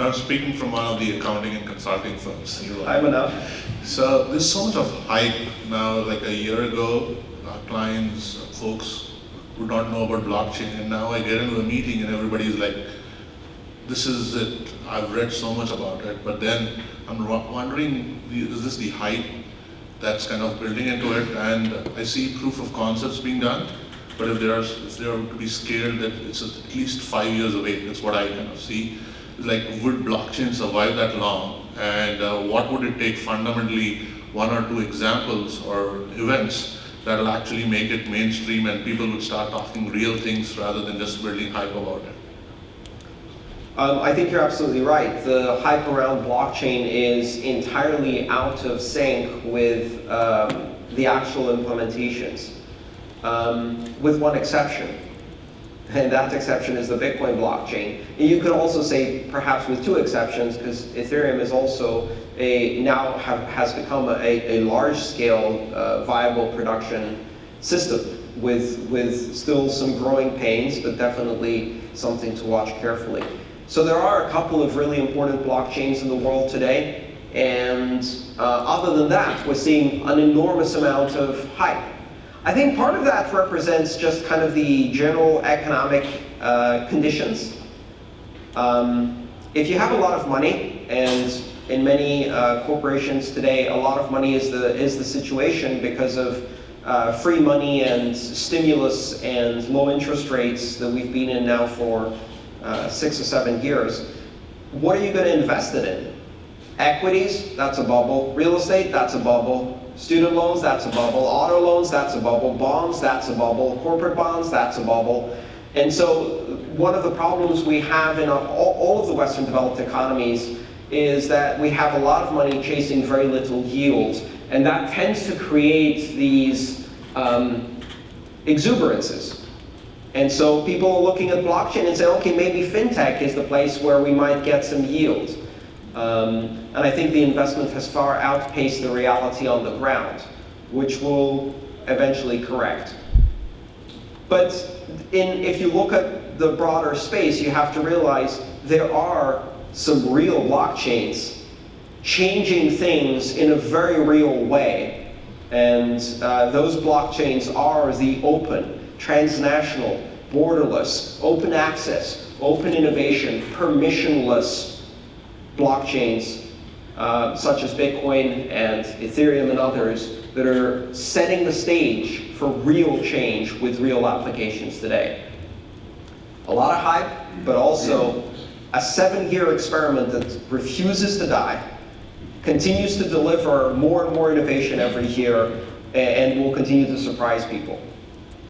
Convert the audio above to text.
So I'm speaking from one of the accounting and consulting firms. I'm enough. So there's so much of hype now, like a year ago, our clients, folks would not know about blockchain, and now I get into a meeting and everybody's like, this is it, I've read so much about it, but then I'm wondering, is this the hype that's kind of building into it? And I see proof of concepts being done, but if there are, if they are to be scaled, that it's at least five years away, that's what I kind of see. Like, would blockchain survive that long? And uh, what would it take fundamentally, one or two examples or events that'll actually make it mainstream and people would start talking real things rather than just building hype about it? Um, I think you're absolutely right. The hype around blockchain is entirely out of sync with um, the actual implementations, um, with one exception. And that exception is the Bitcoin blockchain. And you could also say perhaps with two exceptions, because Ethereum is also a, now have, has become a, a large-scale uh, viable production system with, with still some growing pains, but definitely something to watch carefully. So there are a couple of really important blockchains in the world today. And uh, other than that, we're seeing an enormous amount of hype. I think part of that represents just kind of the general economic uh, conditions. Um, if you have a lot of money, and in many uh, corporations today, a lot of money is the, is the situation because of uh, free money and stimulus and low interest rates that we've been in now for uh, six or seven years. What are you going to invest it in? Equities, that's a bubble. Real estate, that's a bubble. Student loans, that's a bubble. Auto loans, that's a bubble. Bonds, that's a bubble. Corporate bonds, that's a bubble. And so one of the problems we have in all, of the Western developed economies is that we have a lot of money chasing very little yield. And that tends to create these um, exuberances. And so people are looking at blockchain and saying, okay, maybe fintech is the place where we might get some yield. Um, and I think the investment has far outpaced the reality on the ground, which will eventually correct. But in, if you look at the broader space, you have to realize there are some real blockchains changing things in a very real way. And uh, those blockchains are the open, transnational, borderless, open access, open innovation, permissionless blockchains uh, such as Bitcoin and Ethereum and others that are setting the stage for real change with real applications today. A lot of hype, but also a seven-year experiment that refuses to die, continues to deliver more and more innovation every year, and will continue to surprise people.